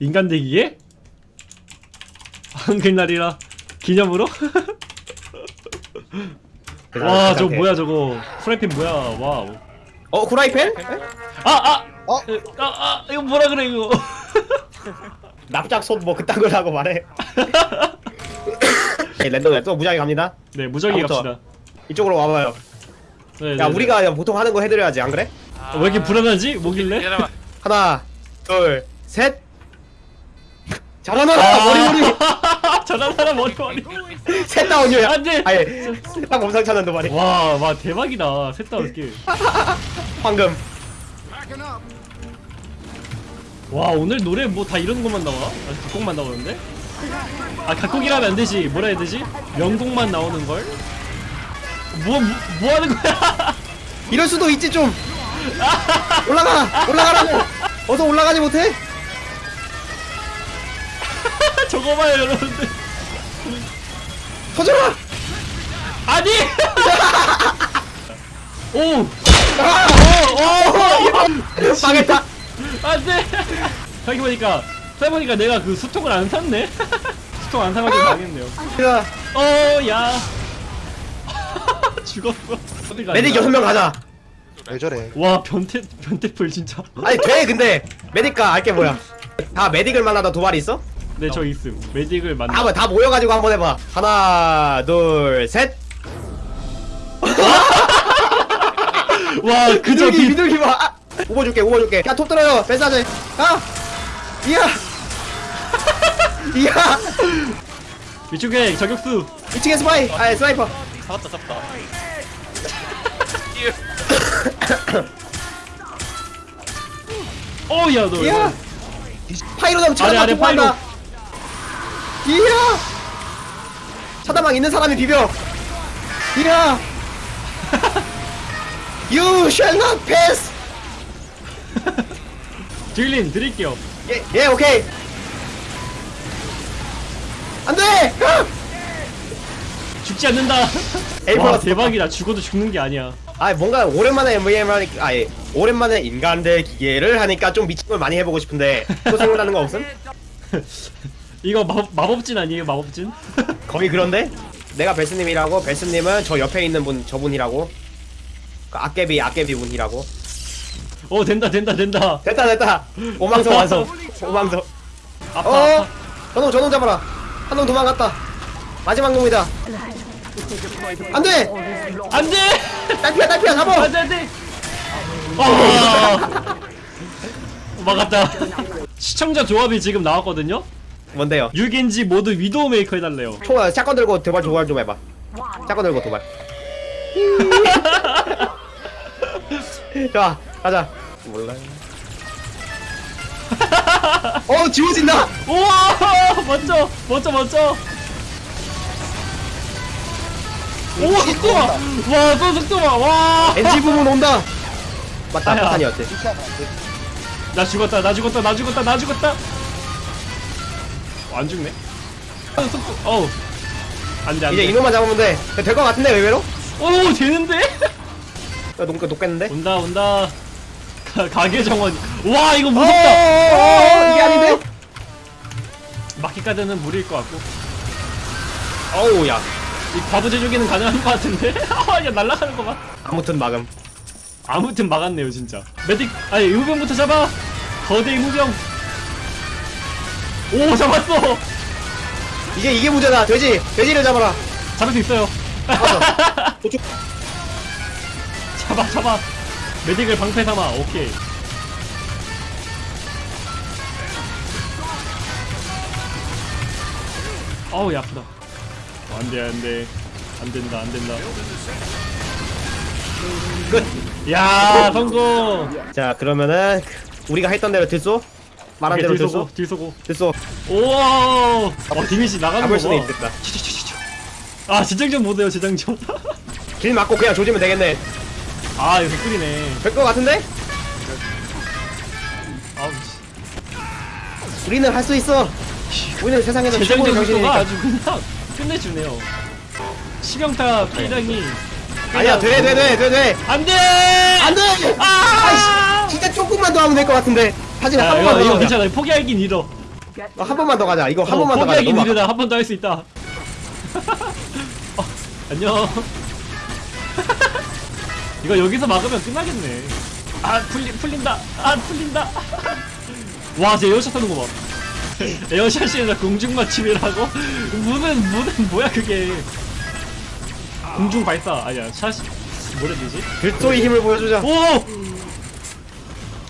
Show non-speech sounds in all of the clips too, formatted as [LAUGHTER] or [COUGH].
인간 대기에? 한글날이라 기념으로? [LAUGHS] 와 저거 뭐야 저거 프라이팬 뭐야 와우 어 후라이팬? 아! 아! 어? 아! 아! 이거 뭐라 그래 이거 [LAUGHS] 납작손 뭐 그딴 걸 하고 말해 네, 랜덤에 또 무작위 갑니다 네 무작위 아무튼. 갑시다 이쪽으로 와봐요 네, 야 네, 우리가 그냥 보통 하는 거 해드려야지 안 그래? 네. 왜 이렇게 불안하지? 뭐길래? 기다려봐. 하나 둘셋 잘하나 아. 머리 머리 [LAUGHS] 사람 머리 머리 셋 다운이야 안돼! 아예 셋다 몸상 찾는 말이 와, 와 대박이다 셋다 이렇게 [LAUGHS] 황금 와 오늘 노래 뭐 다 이런 것만 나와? 아 각곡만 나오는데? 아 각곡이라면 안 되지 뭐라 해야 되지? 명곡만 나오는 걸? 뭐, 뭐, 뭐 하는 거야? 이럴 수도 있지 좀 [LAUGHS] 올라가 올라가라고 어서 올라가지 못해 저거 봐요 여러분들 터져라 아니! 오! 아! 오! 오! 망했다 안 돼! 생각해보니까 생각해보니까 내가 그 수통을 안 샀네? 수통 안 사가지고 망했네요 야, 어, 야 죽었어 어디 가냐? 메딕 여섯 명 가자 왜 저래? 와 변태 변태풀 진짜 아니 돼 근데 메딕가 알게 뭐야 다 메딕을 만나다 도발이 있어? 네 저 있음. 메딕을 만나 다, 다 모여가지고 한번 해봐. 하나 둘셋. [LAUGHS] 와 그저 비둘기 봐. 아, 우버줄게 우버줄게. 야톱 떨어져. 벤사제 가 이야! [LAUGHS] 이야! 위쪽에 저격수. 2층에 스파이. 아 sniper. 잡았다 잡았다. 어야 너 이야! 파이로담 아래, 아래, 통과한다 이야! 차다방 있는 사람이 비벼. 이야! [LAUGHS] You shall not pass. [LAUGHS] 딜린 드릴게요. 예, 예 오케이. 안 돼! [LAUGHS] 죽지 않는다. 에이, 와. 대박이다. 죽어도 죽는 게 아니야. 아 뭔가 오랜만에 MVM 하니까 아예 오랜만에 인간 대 기계를 하니까 좀 미친 걸 많이 해보고 싶은데 또 생각나는 거 없음? 이거 마법, 마법진 아니에요 마법진? [LAUGHS] 거의 그런데? 내가 베스님이라고? 베스님은 저 옆에 있는 분 저분이라고? 그 악개비 악개비 분이라고? 어 된다 된다 된다. 됐다 됐다. 오망성 완성. 오망성 아파 어? 저놈 저놈 잡아라. 한 놈 도망갔다. 마지막 놈이다. 안돼! 안돼! 딸피야 딸피야 잡아! 안돼 안돼! 아. [LAUGHS] 막았다. 시청자 조합이 지금 나왔거든요 뭔데요? 6인지 모두 위도우 메이커 해달래요. 총 shotgun 들고 도발 도발 좀 해봐. 샷건 들고 도발. [LAUGHS] 자 가자. 몰라요. 어 지워진다! 우와! 멋져! 멋져 멋져! 우와 속도가! 와또 속도가! 와나 NG 부분 온다. 맞다 아야. 파탄이었지. 죽었다 나 죽었다 나 죽었다 나 죽었다! 어, 안 죽네? 어, 속도. 어우. 안돼 안돼 이제 이놈만 잡으면 돼 될 것 같은데 의외로? 오 되는데? 야, 녹, 녹겠는데? 온다 온다. 가, 가게 정원. 와 이거 어, 무섭다. 어, 어, 이게 아닌데? 막기까지는 무리일 것 같고. 어우 야. 이 과부 제조기는 가능한 것 같은데? [LAUGHS] 야 날아가는 거봐 아무튼 막음 아무튼 막았네요 진짜. 메딕 아니 의무병부터 잡아! 거대 의무병 오 잡았어. 이게 이게 문제다. 돼지 돼지를 잡아라. 잡을 수 있어요. 잡았어 저쪽 [LAUGHS] 잡아 잡아. 메딕을 방패 삼아. 오케이. 어우 야 아프다. 어, 안돼 안돼. 안된다 안된다. 끝야 성공. 자 그러면은 우리가 했던 대로 들쏘 말한 대로 딜 쏘고 들쏘 우와! 어 디미시 나가는 잡을 수도 거봐 있겠다. 아 재장전 못해요 재장전. 길 맞고 그냥 조지면 되겠네. 아 이거 개꿀이네. 될 것 같은데? 아우 씨. 우리는 할 수 있어. 우리는 세상에서 최고의 정신이니까. 아주 그냥 끝내주네요. 시경타 피해량이 아니야 돼 돼 돼 돼돼 안돼! 안돼! 아! 진짜 조금만 더 하면 될 것 같은데. 하지만 야, 한 이거, 번만 이거 더 괜찮아. 포기하긴 잃어. 어, 한 번만 더 가자. 이거 한 어, 번만 더 가자. 너무 아까- 느리다. 한 번 더 할 수 있다. [LAUGHS] 어, 안녕. [LAUGHS] 이거 여기서 막으면 끝나겠네. 아 풀리, 풀린다. 아 풀린다. [LAUGHS] 와쟤 에어샷 하는 거봐. 에어샷이나 공중 맞춤이라고? 무는 무는 뭐야 그게 공중 발사 아니야 샷 뭐라 되지 별도의 힘을 보여주자. 오!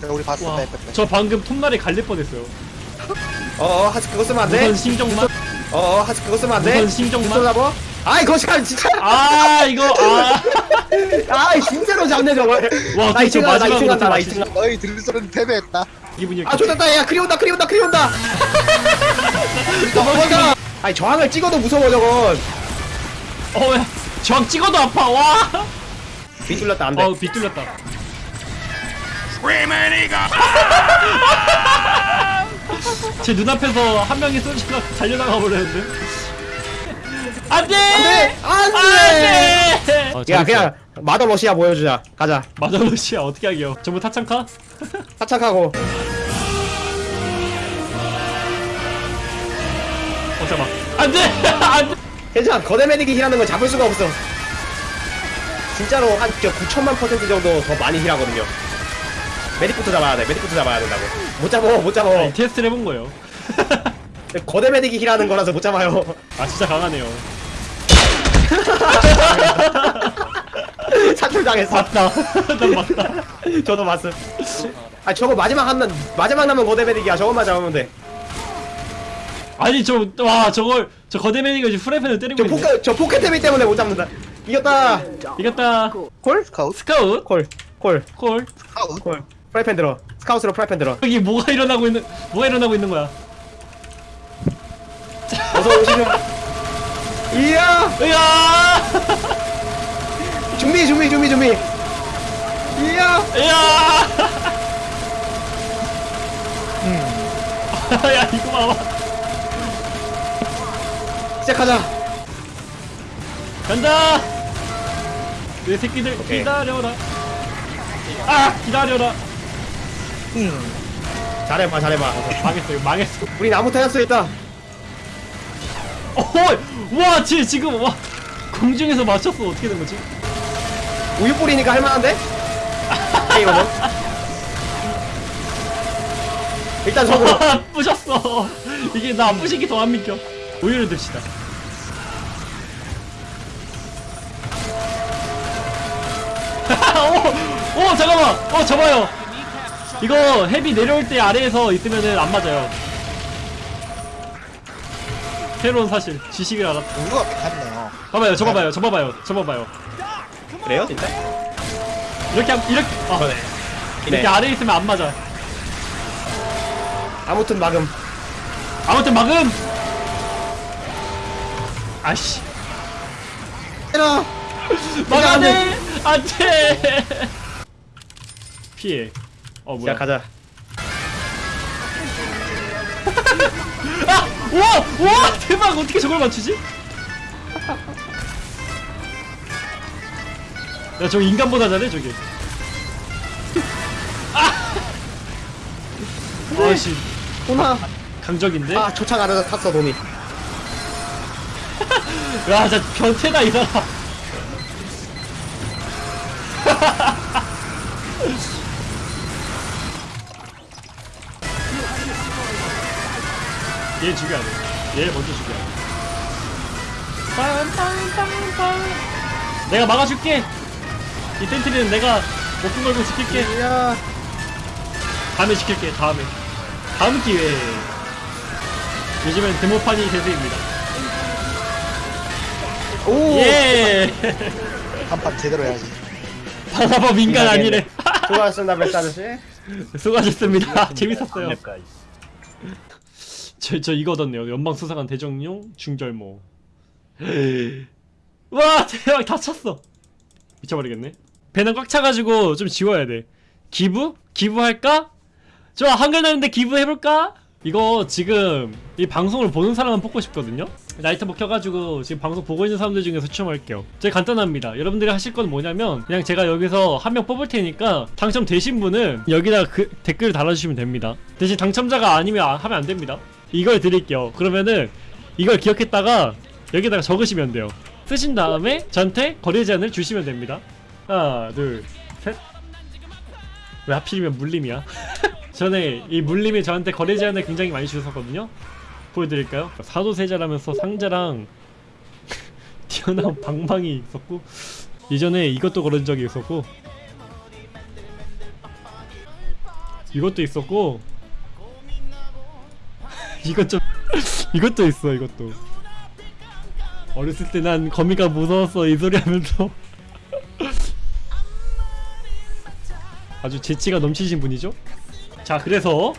그래, 우리 봤어. 와, 빼, 빼, 빼. 저 방금 톱날에 갈릴 뻔했어요 어어 하스 그거 쓰면 안 돼. 무선 신정만 어어 하스 그거 쓰면 안 돼. 무선 신정만 잡아. 아이 거시간 진짜. 아 이거 아 [LAUGHS] 아이 진짜로 잡네 저걸. 와, 나 2층 가나 2층 마지막으로 간다 나좀 2층 간다. 너희 들소리는 패배했다. 기분이 아 좋겠다 야 크리 온다 크리 온다 크리 온다. 도망가. 아니 저항을 찍어도 무서워 저건. 어야 저항 찍어도 아파. 와. 비틀렸다 안 돼. 어우 비뚤렸다. 제 눈앞에서 한 명이 쏘지가 달려나가 버렸는데. 안돼! 안돼! 안돼. 어, 야 그냥 Mother Russia 보여주자. 가자. Mother Russia 어떻게 하게요? 전부 타창카? [LAUGHS] 타착하고. 어 잠깐 안돼! 안돼 괜찮아 거대 medic이 heal하는 건 잡을 수가 없어. 진짜로 한 9천만 퍼센트 정도 더 많이 heal하거든요. medic부터 잡아야 돼. medic부터 잡아야 된다고. 못 잡어 못 잡어. 아니, 테스트를 해본 거예요 [LAUGHS] 거대 medic이 heal하는 거라서 못 잡아요. [LAUGHS] 아 진짜 강하네요 [LAUGHS] 사출 당했어. 맞다 난 맞다 저도 봤음. 아 저거 마지막 한번 마지막 남은 거대 메딕이야. 저것만 잡으면 돼. 아니 저 와 저걸 저 거대맨이가 지금 프라이팬을 때리고 저 있네 포켓 저 포켓템이 때문에 못 잡는다. 이겼다. 이겼다 콜? 스카우트? 스카웃 콜. 콜. 콜 스카우트? 콜. 프라이팬 들어. 스카우트로 프라이팬 들어. 여기 뭐가 일어나고 있는 뭐가 일어나고 있는 거야 어서 오시면. 이야. 으야 준비 준비 준비 준비. 이야. 으야 [LAUGHS] 야 이거 봐봐 시작하자. 간다! 내 새끼들 오케이. 기다려라. 아 기다려라. 잘해봐 잘해봐. 망했어 이거 망했어. 우리 나무 타였어 있다. 어와 쟤 지금 와. 공중에서 맞췄어. 어떻게 된 거지? 우유 뿌리니까 할만한데? 게임은 일단 아 [LAUGHS] 부셨어. 이게 나 부시기 더 안 믿겨 우유를 듭시다. [LAUGHS] 오, 오 잠깐만. 어 잡아요. 이거 헤비 내려올 때 아래에서 있으면은 안 맞아요. 새로운 사실 지식을 알았다. 우유가 괜찮네요. 봐봐요 저 봐봐요 저 봐봐요 저 봐봐요. 그래요? 진짜? 이렇게 함- 이렇게 아, 그러네. 이렇게 네. 아래에 있으면 안 맞아. 아무튼 막음. 아무튼 막음 아씨 때려 [LAUGHS] 막아내 안돼 피해 어 뭐야 시작하자 [LAUGHS] 아! 와! 와! 대박 어떻게 저걸 맞추지? 야 저거 인간보다 잘해 저기 [LAUGHS] 아! 아씨 호나 강적인데? 아 조차 가려서 탔어 돈이 야 진짜 변태다 이 사람. [LAUGHS] 얘 죽여야 돼 얘 먼저 죽여야 돼. 빰빰빰빰 내가 막아줄게. 이 센트리는 내가 목숨 걸고 지킬게. 야. 다음에 지킬게 다음에. 다음 기회에. 요즘엔 데모판이 대세입니다 오! 예. 한판 제대로 해야지. 바나법 인간 아니래 수고하셨습니다 아저씨? [LAUGHS] 수고하셨습니다. 재밌었어요. 저, 저 이거 얻었네요. 연방 수상한 대정용 중절모. [LAUGHS] 와 대박. 다 찼어. 미쳐버리겠네. 배는 꽉 차가지고 좀 지워야 돼. 기부? 기부할까? 좋아 한글 나는데 기부해볼까? 이거 지금 이 방송을 보는 사람만 뽑고 싶거든요? 라이트버 켜가지고 지금 방송 보고 있는 사람들 중에서 추첨할게요. 되게 간단합니다. 여러분들이 하실 건 뭐냐면 그냥 제가 여기서 한 명 뽑을 테니까 당첨되신 분은 여기다 그 댓글을 달아주시면 됩니다. 대신 당첨자가 아니면 아- 하면 안 됩니다. 이걸 드릴게요. 그러면은 이걸 기억했다가 여기다가 적으시면 돼요. 쓰신 다음에 저한테 거래 제한을 주시면 됩니다. 하나 둘 셋. 왜 하필이면 물림이야 [LAUGHS] 전에 이 물림이 저한테 거래 제한을 굉장히 많이 주셨거든요. 보여드릴까요? 사도세자라면서 상자랑 [LAUGHS] 튀어나온 방방이 있었고 이전에 이것도 걸은 적이 있었고 이것도 있었고 [LAUGHS] 이것 좀 [LAUGHS] 이것도 있어 이것도. 어렸을 때 난 거미가 무서웠어 이 소리 하면서 아주 재치가 넘치신 분이죠 자 그래서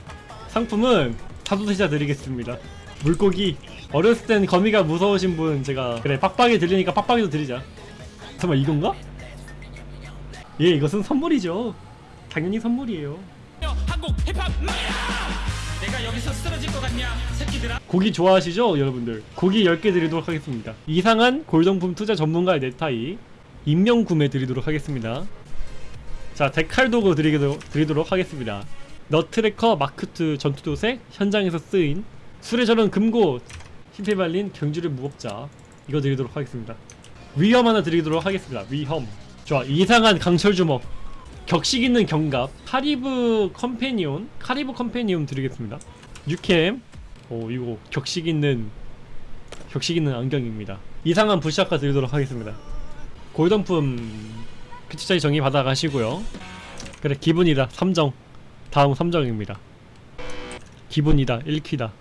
상품은 사도세자 드리겠습니다. 물고기. 어렸을 땐 거미가 무서우신 분 제가 그래 빡빡이 들리니까 빡빡이도 드리자. 잠깐만 이건가? 예 이것은 선물이죠. 당연히 선물이에요. 고기 좋아하시죠 여러분들? 고기 10개 드리도록 하겠습니다. 이상한 골동품 투자 전문가의 넥타이 임명 구매 드리도록 하겠습니다. 자 decal 도구 드리도록, 드리도록 하겠습니다 너트크래커 마크2 전투도색 현장에서 쓰인 술에 절은 금고 흰패 발린 경주를 무겁자. 이거 드리도록 하겠습니다. 위험 하나 드리도록 하겠습니다. 위험. 좋아. 이상한 강철 주먹. 격식 있는 경갑. 카리브 companion. 카리브 companion 드리겠습니다. 유캠 오 이거 격식 있는 격식 있는 안경입니다. 이상한 부시아카 드리도록 하겠습니다. 골덤품 피치짜리 정의 받아 가시고요. 그래 기분이다. 3정 다음 3정입니다. 기분이다. 1퀴다.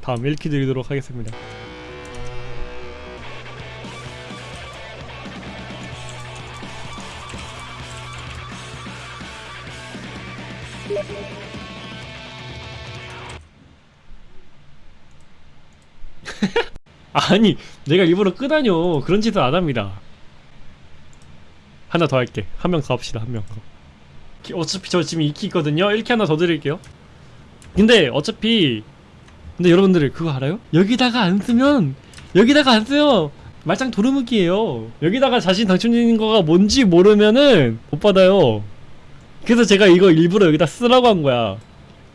다음 1퀴 드리도록 하겠습니다. [LAUGHS] 아니 내가 일부러 끄다뇨. 그런 짓은 안 합니다. 하나 더 할게. 한명더 합시다. 한 명더 어차피 저 지금 2키 있거든요. 1키 하나 더 드릴게요. 근데 어차피 근데 여러분들 그거 알아요? 여기다가 안 쓰면 여기다가 안 쓰면 말짱 도루묵이에요. 여기다가 자신 당첨되는 거가 뭔지 모르면은 못 받아요. 그래서 제가 이거 일부러 여기다 쓰라고 한 거야.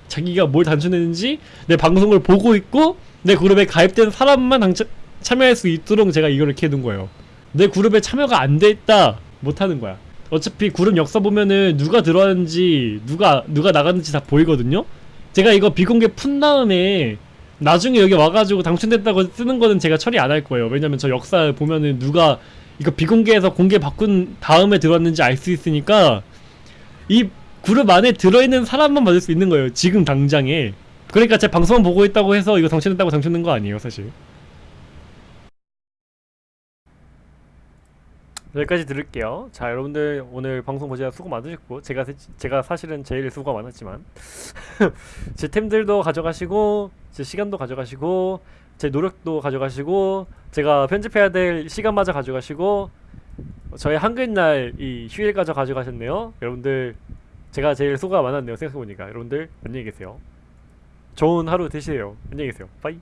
자기가 뭘 당첨했는지 내 방송을 보고 있고 내 그룹에 가입된 사람만 당첨, 참여할 수 있도록 제가 이걸 이렇게 해둔 거예요. 내 그룹에 참여가 안 돼 있다 못하는 거야 어차피 그룹 역사 보면은 누가 들어왔는지 누가 누가 나갔는지 다 보이거든요? 제가 이거 비공개 푼 다음에 나중에 여기 와가지고 당첨됐다고 쓰는 거는 제가 처리 안 할 거예요. 왜냐면 저 역사 보면은 누가 이거 비공개에서 공개 바꾼 다음에 들어왔는지 알 수 있으니까 이 그룹 안에 들어있는 사람만 받을 수 있는 거예요. 지금 당장에. 그러니까 제 방송만 보고 있다고 해서 이거 당첨됐다고 당첨된 거 아니에요 사실 여기까지 들을게요. 자 여러분들 오늘 방송 보시느라 수고 많으셨고 제가 세- 제가 사실은 제일 수고가 많았지만 [LAUGHS] 제 템들도 가져가시고 제 시간도 가져가시고 제 노력도 가져가시고 제가 편집해야 될 시간마저 가져가시고 저의 한글날 이 휴일까지 가져가셨네요. 여러분들 제가 제일 수고가 많았네요. 생각해보니까. 여러분들 안녕히 계세요. 좋은 하루 되시세요. 안녕히 계세요. 빠이